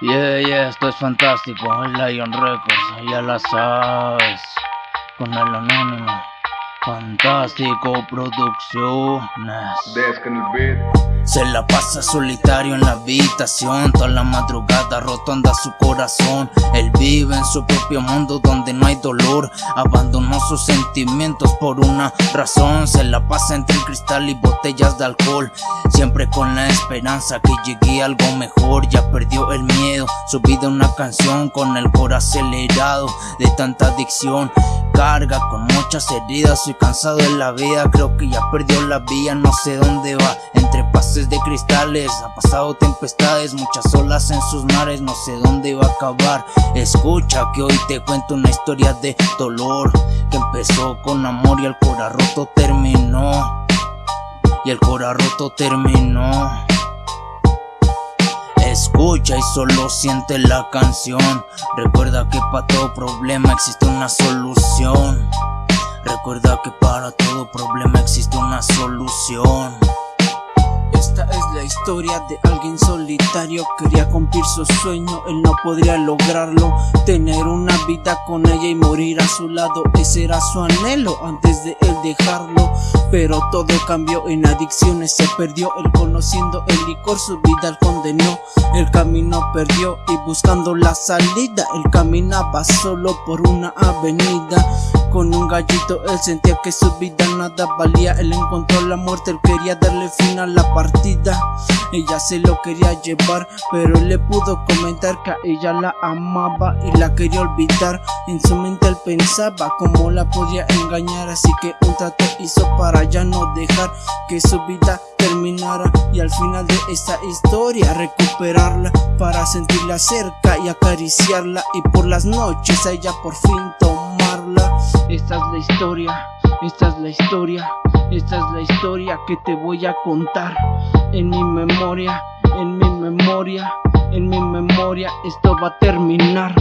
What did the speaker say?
Yeah, yeah, esto es fantástico, Lion Records, ya la sabes, con el anónimo, fantástico producciones. Se la pasa solitario en la habitación. Toda la madrugada rotando su corazón. Él vive en su propio mundo donde no hay dolor. Abandonó sus sentimientos por una razón. Se la pasa entre el cristal y botellas de alcohol. Siempre con la esperanza que llegue algo mejor. Ya miedo, su una canción Con el corazón acelerado de tanta adicción. Carga con muchas heridas, soy cansado de la vida Creo que ya perdió la vía, no sé dónde va. Entre pases de cristales, ha pasado tempestades Muchas olas en sus mares, no sé dónde va a acabar. Escucha que hoy te cuento una historia de dolor Que empezó con amor y el cora roto terminó. Y el cora roto terminó. Escucha y solo siente la canción. Recuerda que para todo problema existe una solución. Recuerda que para todo problema existe una solución. Esta es la historia de alguien solitario. Quería cumplir su sueño, él no podría lograrlo. Tener una vida con ella y morir a su lado Ese era su anhelo antes de él dejarlo. Pero todo cambió en adicciones Se perdió él conociendo el licor Su vida él condenó El camino perdió y buscando la salida Él caminaba solo por una avenida. Con un gallito Él sentía que su vida nada valía Él encontró la muerte, él quería darle fin a la partida Ella se lo quería llevar Pero le pudo comentar que a ella la amaba Y la quería olvidar. En su mente él pensaba cómo la podía engañar Así que un trato hizo para ya no dejar que su vida terminara Y al final de esta historia recuperarla Para sentirla cerca y acariciarla Y por las noches a ella por fin tomarla. Esta es la historia, esta es la historia, esta es la historia que te voy a contar En mi memoria, en mi memoria, en mi memoria esto va a terminar